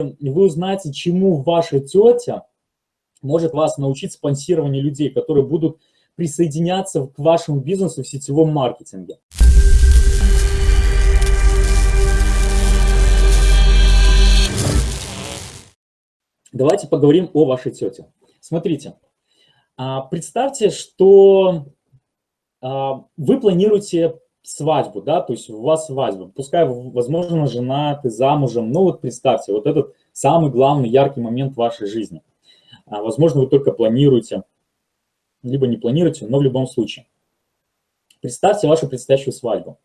вы узнаете, чему ваша тетя может вас научить спонсированию людей, которые будут присоединяться к вашему бизнесу в сетевом маркетинге. Давайте поговорим о вашей тете. Смотрите, а, представьте, что а, вы планируете свадьбу, да, то есть у вас свадьба, пускай, возможно, жена, ты замужем, ну вот представьте, вот этот самый главный, яркий момент вашей жизни. А, возможно, вы только планируете, либо не планируете, но в любом случае. Представьте вашу предстоящую свадьбу.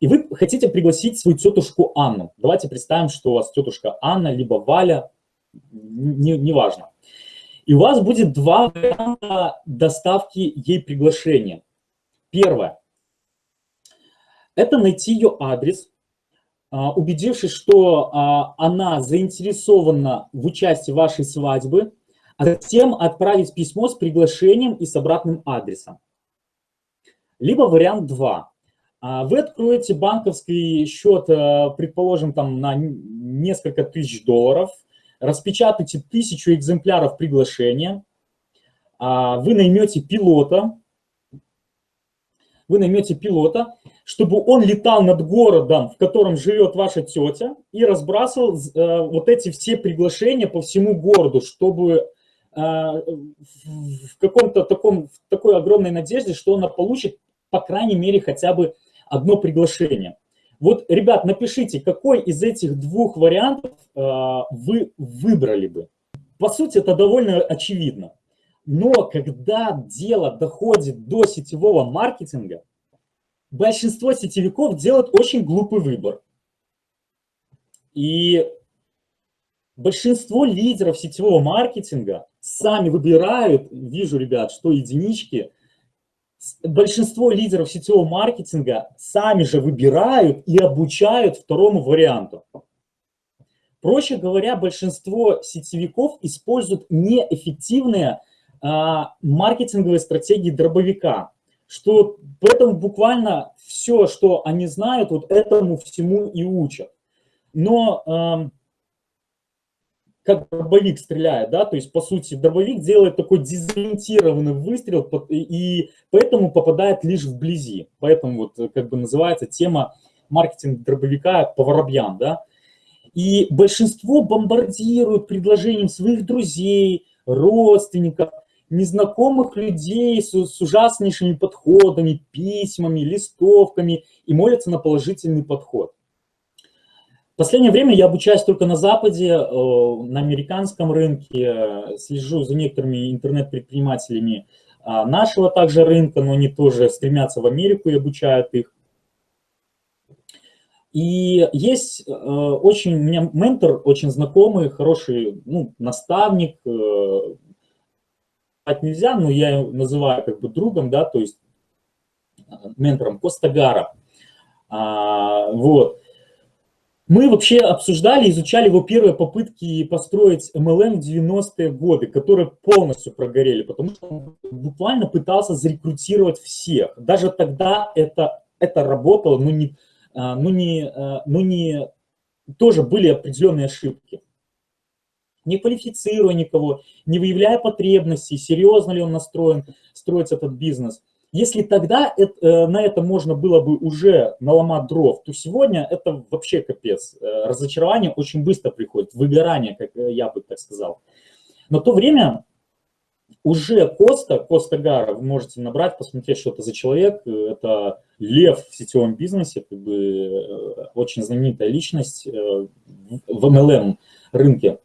И вы хотите пригласить свою тетушку Анну. Давайте представим, что у вас тетушка Анна, либо Валя, неважно. Не, и у вас будет два варианта доставки ей приглашения. Первое. Это найти ее адрес, а, убедившись, что а, она заинтересована в участии вашей свадьбе, а затем отправить письмо с приглашением и с обратным адресом. Либо вариант 2. А, вы откроете банковский счет, предположим, там на несколько тысяч долларов, распечатаете тысячу экземпляров приглашения, вы наймете пилота, вы наймете пилота, чтобы он летал над городом, в котором живет ваша тетя, и разбрасывал э, вот эти все приглашения по всему городу, чтобы э, в каком-то таком, в такой огромной надежде, что она получит, по крайней мере, хотя бы одно приглашение. Вот, ребят, напишите, какой из этих двух вариантов э, вы выбрали бы. По сути, это довольно очевидно. Но когда дело доходит до сетевого маркетинга, большинство сетевиков делают очень глупый выбор. И большинство лидеров сетевого маркетинга сами выбирают, вижу, ребят, что единички, большинство лидеров сетевого маркетинга сами же выбирают и обучают второму варианту. Проще говоря, большинство сетевиков используют неэффективные а, маркетинговые стратегии дробовика, что поэтому буквально все, что они знают, вот этому всему и учат. Но э, как дробовик стреляет, да, то есть, по сути, дробовик делает такой дезориентированный выстрел, и поэтому попадает лишь вблизи. Поэтому вот как бы называется тема маркетинг дробовика по воробьям, да. И большинство бомбардируют предложением своих друзей, родственников, незнакомых людей с, с ужаснейшими подходами, письмами, листовками и молятся на положительный подход. В последнее время я обучаюсь только на Западе, э, на американском рынке, слежу за некоторыми интернет-предпринимателями а, нашего также рынка, но они тоже стремятся в Америку и обучают их. И есть э, очень, у меня ментор, очень знакомый, хороший ну, наставник, э, нельзя, но я называю как бы другом, да, то есть э, ментором Костагара. А, вот. Мы вообще обсуждали, изучали его первые попытки построить MLM в 90-е годы, которые полностью прогорели, потому что он буквально пытался зарекрутировать всех. Даже тогда это, это работало, но не, а, но не, а, но не, тоже были определенные ошибки не квалифицируя никого, не выявляя потребностей, серьезно ли он настроен строить этот бизнес. Если тогда это, э, на это можно было бы уже наломать дров, то сегодня это вообще капец. Э, разочарование очень быстро приходит, выгорание, как э, я бы так сказал. Но то время уже Коста, Коста Гара, вы можете набрать, посмотреть, что это за человек. Это лев в сетевом бизнесе, как бы очень знаменитая личность в MLM рынке.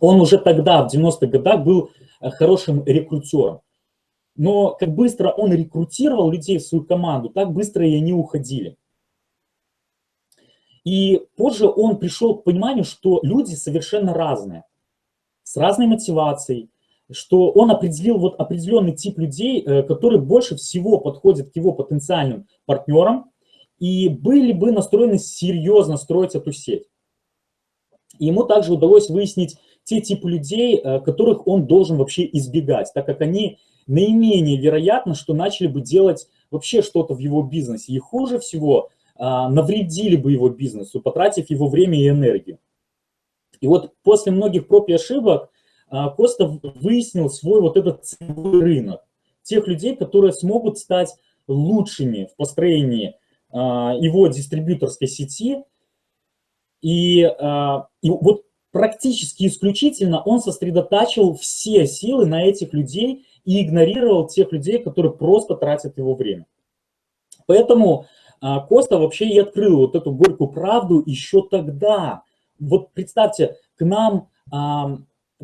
Он уже тогда, в 90-х годах, был э, хорошим рекрутером. Но как быстро он рекрутировал людей в свою команду, так быстро и они уходили. И позже он пришел к пониманию, что люди совершенно разные, с разной мотивацией, что он определил вот определенный тип людей, э, которые больше всего подходят к его потенциальным партнерам и были бы настроены серьезно строить эту сеть. Ему также удалось выяснить те типы людей, э, которых он должен вообще избегать, так как они наименее вероятно, что начали бы делать вообще что-то в его бизнесе. И хуже всего а, навредили бы его бизнесу, потратив его время и энергию. И вот после многих проб и ошибок а, Костов выяснил свой вот этот целевой рынок. Тех людей, которые смогут стать лучшими в построении а, его дистрибьюторской сети. И, а, и вот практически исключительно он сосредотачивал все силы на этих людей и игнорировал тех людей, которые просто тратят его время. Поэтому Коста вообще и открыл вот эту горькую правду еще тогда. Вот представьте, к нам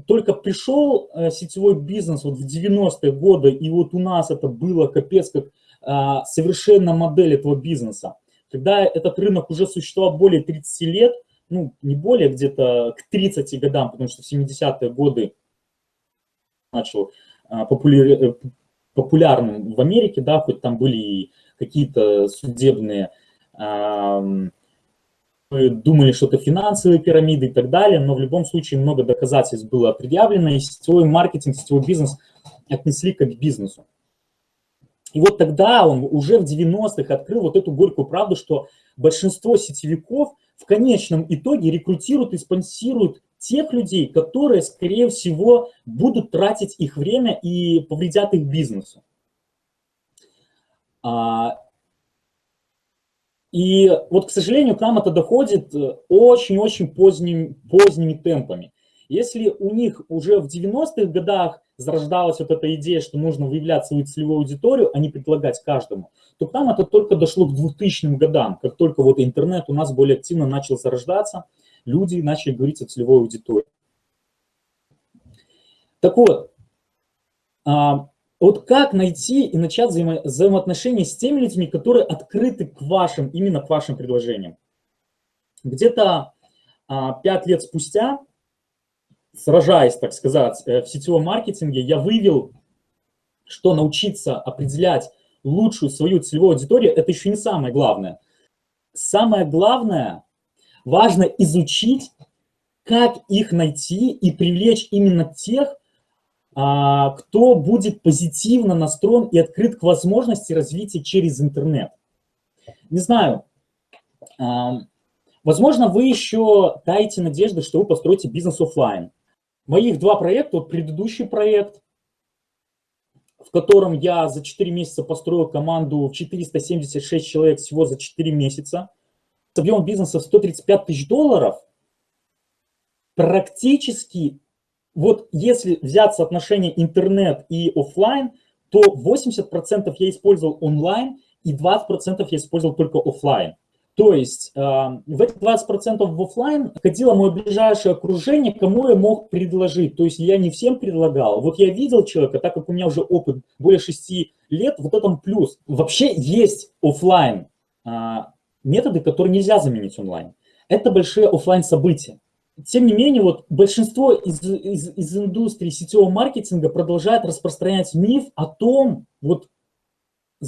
только пришел э, сетевой бизнес вот в 90-е годы, и вот у нас это было капец как а, совершенно модель этого бизнеса. Когда этот рынок уже существовал более 30 лет, ну, не более, где-то к 30 годам, потому что в 70-е годы начал а, э, популярным в Америке, да, хоть там были какие-то судебные мы думали, что это финансовые пирамиды и так далее, но в любом случае много доказательств было предъявлено, и сетевой маркетинг, сетевой бизнес отнесли как к бизнесу. И вот тогда он уже в 90-х открыл вот эту горькую правду, что большинство сетевиков в конечном итоге рекрутируют и спонсируют тех людей, которые, скорее всего, будут тратить их время и повредят их бизнесу. А, и вот, к сожалению, к нам это доходит э, очень-очень поздним, поздними темпами. Если у них уже в 90-х годах зарождалась вот эта идея, что нужно выявлять свою целевую аудиторию, а не предлагать каждому, то к нам это только дошло к 2000 годам, как только вот интернет у нас более активно начал зарождаться, люди начали говорить о целевой аудитории. Так вот, а, вот как найти и начать взаимо взаимоотношения с теми людьми, которые открыты к вашим, именно к вашим предложениям. Где-то а, 5 лет спустя, сражаясь, так сказать, э, в сетевом маркетинге, я выявил, что научиться определять лучшую свою целевую аудиторию, это еще не самое главное. Самое главное, важно изучить, как их найти и привлечь именно тех, а, кто будет позитивно настроен и открыт к возможности развития через интернет. Не знаю, возможно, вы еще даете надежды, что вы построите бизнес офлайн. Моих два проекта, вот предыдущий проект, в котором я за 4 месяца построил команду в 476 человек всего за 4 месяца, с объемом бизнеса в 135 тысяч долларов, практически вот если взять соотношение интернет и офлайн, то 80% я использовал онлайн и 20% я использовал только офлайн. То есть э, в эти 20% в офлайн ходило мое ближайшее окружение, кому я мог предложить. То есть я не всем предлагал. Вот я видел человека, так как у меня уже опыт более 6 лет, вот этом плюс. Вообще есть офлайн э, методы, которые нельзя заменить онлайн. Это большие офлайн события тем не менее, вот большинство из, из, из индустрии сетевого маркетинга продолжает распространять миф о том, вот,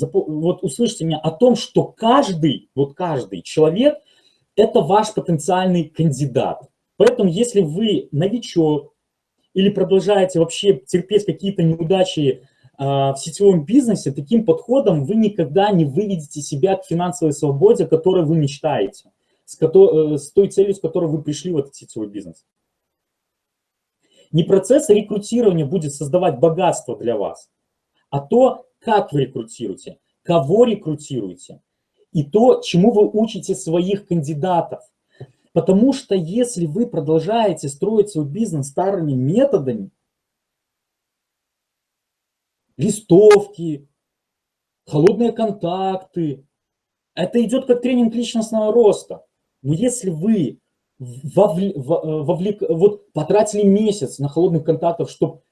вот услышьте меня, о том, что каждый, вот каждый человек – это ваш потенциальный кандидат. Поэтому, если вы новичок или продолжаете вообще терпеть какие-то неудачи э, в сетевом бизнесе, таким подходом вы никогда не выведете себя к финансовой свободе, о которой вы мечтаете с, э, с той целью, с которой вы пришли в этот сетевой бизнес. Не процесс рекрутирования будет создавать богатство для вас, а то, как вы рекрутируете, кого рекрутируете, и то, чему вы учите своих кандидатов. Потому что если вы продолжаете строить свой бизнес старыми методами, листовки, холодные контакты, это идет как тренинг личностного роста. Но если вы вовлек, э, вовлек, вот потратили месяц на холодных контактов, чтобы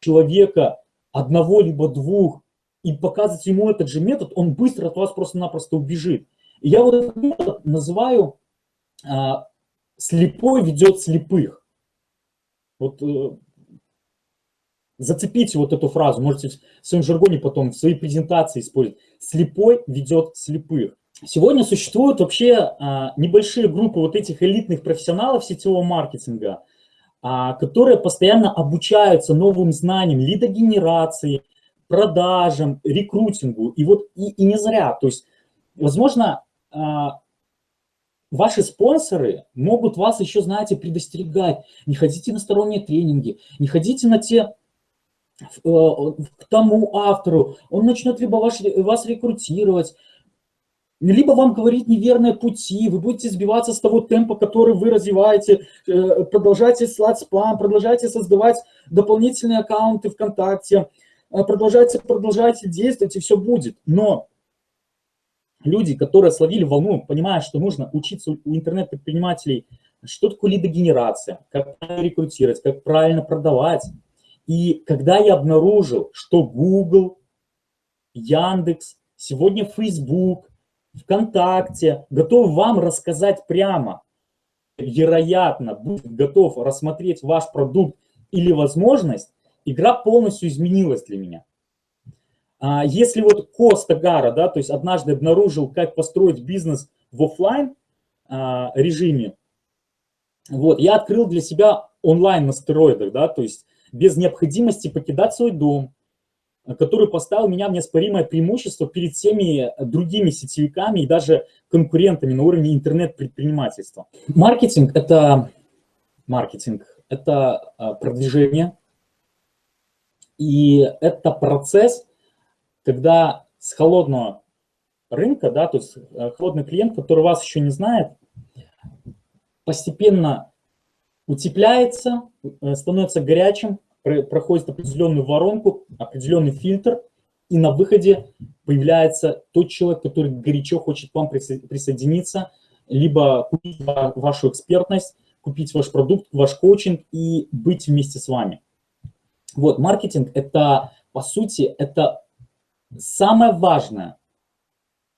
человека одного либо двух и показывать ему этот же метод, он быстро от вас просто-напросто убежит. И я вот этот метод называю а, «слепой ведет слепых». Вот э, зацепите вот эту фразу, можете в своем жаргоне потом, в своей презентации использовать. «Слепой ведет слепых». Сегодня существуют вообще а, небольшие группы вот этих элитных профессионалов сетевого маркетинга, которые постоянно обучаются новым знаниям, лидогенерации, продажам, рекрутингу. И вот и, и не зря. То есть, возможно, а, ваши спонсоры могут вас еще, знаете, предостерегать. Не ходите на сторонние тренинги, не ходите на те э, к тому автору, он начнет либо ваш, вас рекрутировать, либо вам говорить неверные пути, вы будете сбиваться с того темпа, который вы развиваете, э, продолжайте слать спам, продолжайте создавать дополнительные аккаунты ВКонтакте, э, продолжайте, продолжайте действовать, и все будет. Но люди, которые словили волну, понимая, что нужно учиться у интернет-предпринимателей, что такое лидогенерация, как правильно рекрутировать, как правильно продавать. И когда я обнаружил, что Google, Яндекс, сегодня Facebook, ВКонтакте готов вам рассказать прямо, вероятно, будет готов рассмотреть ваш продукт или возможность, игра полностью изменилась для меня. А если вот Коста Гара, да, то есть однажды обнаружил, как построить бизнес в офлайн а, режиме, вот, я открыл для себя онлайн на стероидах, да, то есть без необходимости покидать свой дом, который поставил меня в неоспоримое преимущество перед всеми другими сетевиками и даже конкурентами на уровне интернет-предпринимательства. Маркетинг – это маркетинг, это а, продвижение, и это процесс, когда с холодного рынка, да, то есть э, холодный клиент, который вас еще не знает, постепенно утепляется, э, становится горячим, проходит определенную воронку, определенный фильтр, и на выходе появляется тот человек, который горячо хочет к вам присоединиться, либо купить вашу экспертность, купить ваш продукт, ваш коучинг и быть вместе с вами. Вот, маркетинг – это, по сути, это самое важное,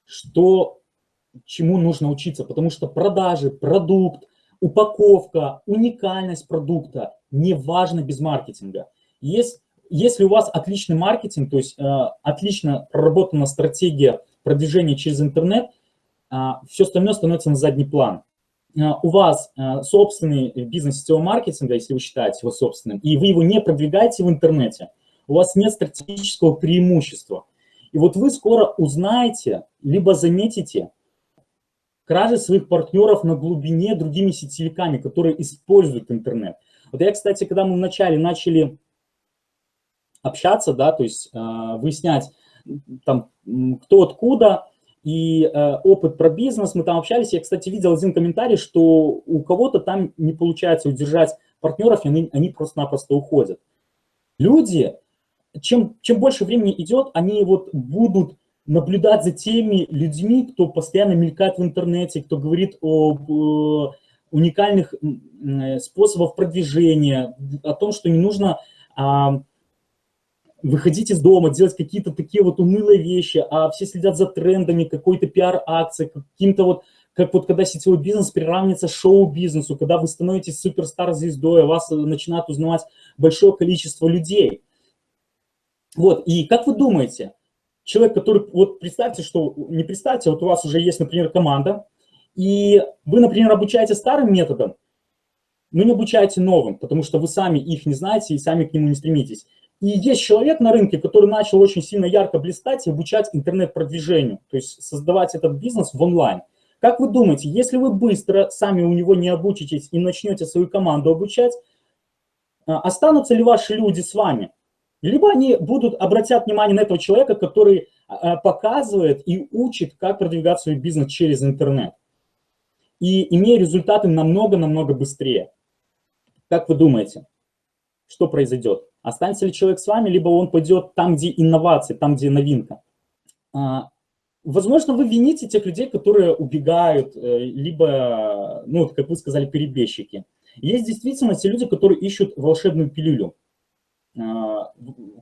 что, чему нужно учиться, потому что продажи, продукт, упаковка, уникальность продукта не важно без маркетинга. Есть, если у вас отличный маркетинг, то есть э, отлично проработана стратегия продвижения через интернет, э, все остальное становится на задний план. Э, у вас э, собственный бизнес сетевого маркетинга, если вы считаете его собственным, и вы его не продвигаете в интернете, у вас нет стратегического преимущества. И вот вы скоро узнаете, либо заметите, кражи своих партнеров на глубине другими сетевиками, которые используют интернет. Вот я, кстати, когда мы вначале начали общаться, да, то есть э, выяснять, там, кто откуда, и э, опыт про бизнес, мы там общались, я, кстати, видел один комментарий, что у кого-то там не получается удержать партнеров, и они, они просто-напросто уходят. Люди, чем, чем больше времени идет, они вот будут наблюдать за теми людьми, кто постоянно мелькает в интернете, кто говорит об э, уникальных способах продвижения, о том, что не нужно а, выходить из дома, делать какие-то такие вот унылые вещи, а все следят за трендами, какой-то пиар-акции, каким-то вот, как вот когда сетевой бизнес приравнивается шоу-бизнесу, когда вы становитесь суперстар-звездой, а вас начинает узнавать большое количество людей. Вот, и как вы думаете, человек, который, вот представьте, что, не представьте, вот у вас уже есть, например, команда, и вы, например, обучаете старым методом, но не обучаете новым, потому что вы сами их не знаете и сами к нему не стремитесь. И есть человек на рынке, который начал очень сильно ярко блистать и обучать интернет-продвижению, то есть создавать этот бизнес в онлайн. Как вы думаете, если вы быстро сами у него не обучитесь и начнете свою команду обучать, а, останутся ли ваши люди с вами? Либо они будут, обратят внимание на этого человека, который а, показывает и учит, как продвигать свой бизнес через интернет и имея результаты намного-намного быстрее. Как вы думаете, что произойдет? Останется ли человек с вами, либо он пойдет там, где инновации, там, где новинка? А, возможно, вы вините тех людей, которые убегают, э, либо, ну, как вы сказали, перебежчики. Есть действительно те люди, которые ищут волшебную пилюлю, а,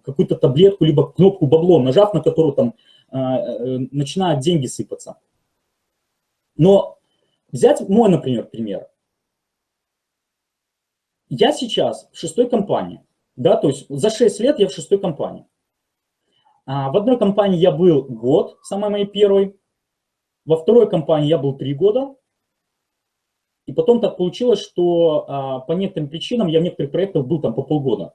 какую-то таблетку, либо кнопку бабло, нажав на которую там а, э, начинают деньги сыпаться. Но Взять мой, например, пример. Я сейчас в шестой компании, да, то есть за 6 лет я в шестой компании. А в одной компании я был год, самой моей первой, во второй компании я был три года, и потом так получилось, что а, по некоторым причинам я в некоторых проектах был там по полгода.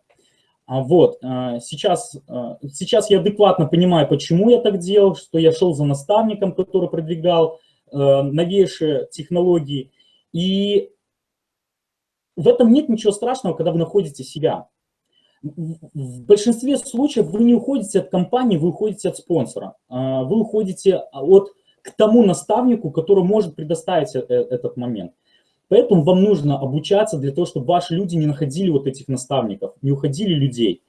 А вот, а, сейчас, а, сейчас я адекватно понимаю, почему я так делал, что я шел за наставником, который продвигал новейшие технологии. И в этом нет ничего страшного, когда вы находите себя. В большинстве случаев вы не уходите от компании, вы уходите от спонсора. А, вы уходите от, к тому наставнику, который может предоставить э, этот момент. Поэтому вам нужно обучаться для того, чтобы ваши люди не находили вот этих наставников, не уходили людей.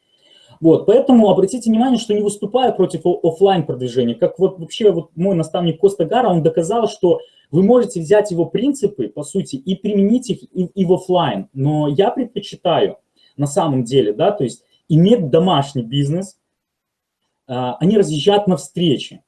Вот, поэтому обратите внимание, что не выступая против офлайн продвижения, как вот вообще вот мой наставник Коста Гара, он доказал, что вы можете взять его принципы, по сути, и применить их и, и в офлайн. Но я предпочитаю на самом деле, да, то есть иметь домашний бизнес, а, они разъезжают на встречи.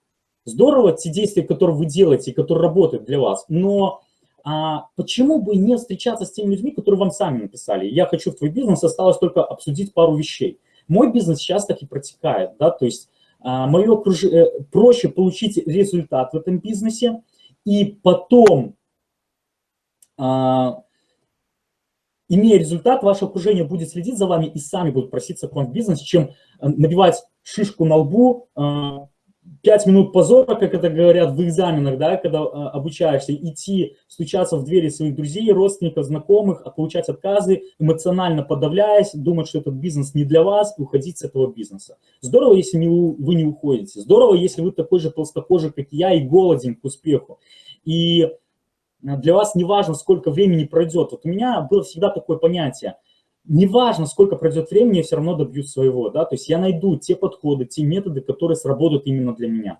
Здорово те действия, которые вы делаете, которые работают для вас, но а почему бы не встречаться с теми людьми, которые вам сами написали? Я хочу в твой бизнес, осталось только обсудить пару вещей. Мой бизнес сейчас так и протекает, да, то есть а, мое окруж... Э, проще получить результат в этом бизнесе, и потом, а, имея результат, ваше окружение будет следить за вами и сами будут проситься к вам в бизнес, чем э, набивать шишку на лбу, а, пять минут позора, как это говорят в экзаменах, да, когда а, обучаешься, идти, стучаться в двери своих друзей, родственников, знакомых, а получать отказы, эмоционально подавляясь, думать, что этот бизнес не для вас, и уходить с этого бизнеса. Здорово, если не, вы не уходите. Здорово, если вы такой же толстокожий, как я, и голоден к успеху. И для вас не важно, сколько времени пройдет. Вот у меня было всегда такое понятие – неважно, сколько пройдет времени, я все равно добьюсь своего, да, то есть я найду те подходы, те методы, которые сработают именно для меня.